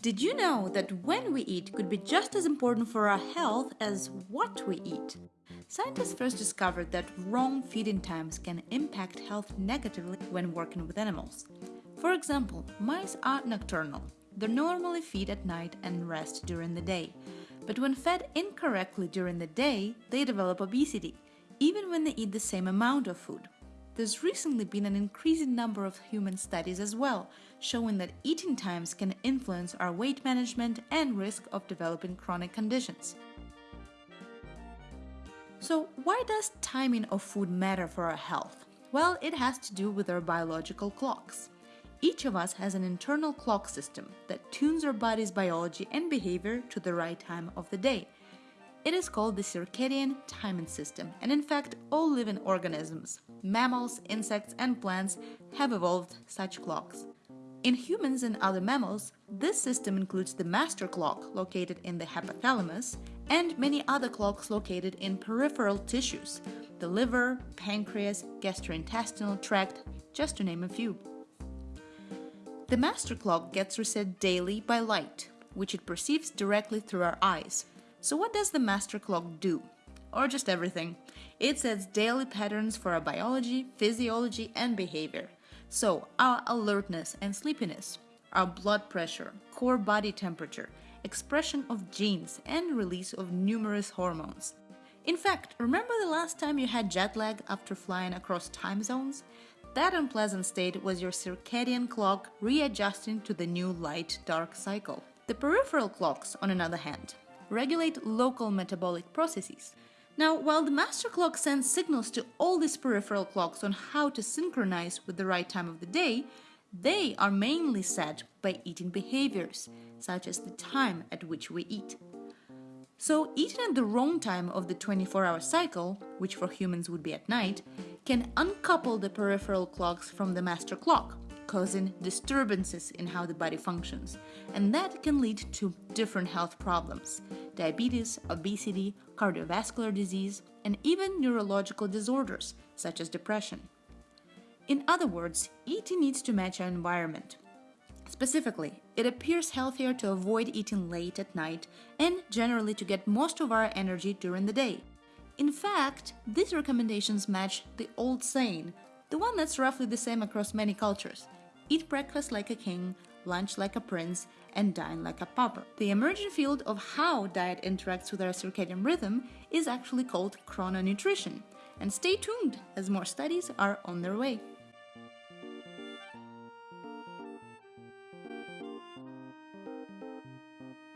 Did you know that when we eat could be just as important for our health as what we eat? Scientists first discovered that wrong feeding times can impact health negatively when working with animals. For example, mice are nocturnal. They normally feed at night and rest during the day. But when fed incorrectly during the day, they develop obesity, even when they eat the same amount of food. There's recently been an increasing number of human studies as well, showing that eating times can influence our weight management and risk of developing chronic conditions. So, why does timing of food matter for our health? Well, it has to do with our biological clocks. Each of us has an internal clock system that tunes our body's biology and behavior to the right time of the day. It is called the circadian timing system, and in fact, all living organisms, mammals, insects, and plants have evolved such clocks. In humans and other mammals, this system includes the master clock located in the hypothalamus and many other clocks located in peripheral tissues, the liver, pancreas, gastrointestinal tract, just to name a few. The master clock gets reset daily by light, which it perceives directly through our eyes, so what does the master clock do? Or just everything? It sets daily patterns for our biology, physiology, and behavior. So, our alertness and sleepiness, our blood pressure, core body temperature, expression of genes, and release of numerous hormones. In fact, remember the last time you had jet lag after flying across time zones? That unpleasant state was your circadian clock readjusting to the new light dark cycle. The peripheral clocks, on another hand, regulate local metabolic processes. Now, while the master clock sends signals to all these peripheral clocks on how to synchronize with the right time of the day, they are mainly set by eating behaviors, such as the time at which we eat. So, eating at the wrong time of the 24 hour cycle, which for humans would be at night, can uncouple the peripheral clocks from the master clock, causing disturbances in how the body functions, and that can lead to different health problems diabetes, obesity, cardiovascular disease, and even neurological disorders such as depression. In other words, eating needs to match our environment. Specifically, it appears healthier to avoid eating late at night and generally to get most of our energy during the day. In fact, these recommendations match the old saying, the one that's roughly the same across many cultures Eat breakfast like a king, lunch like a prince, and dine like a pauper. The emerging field of how diet interacts with our circadian rhythm is actually called chrononutrition. And stay tuned as more studies are on their way.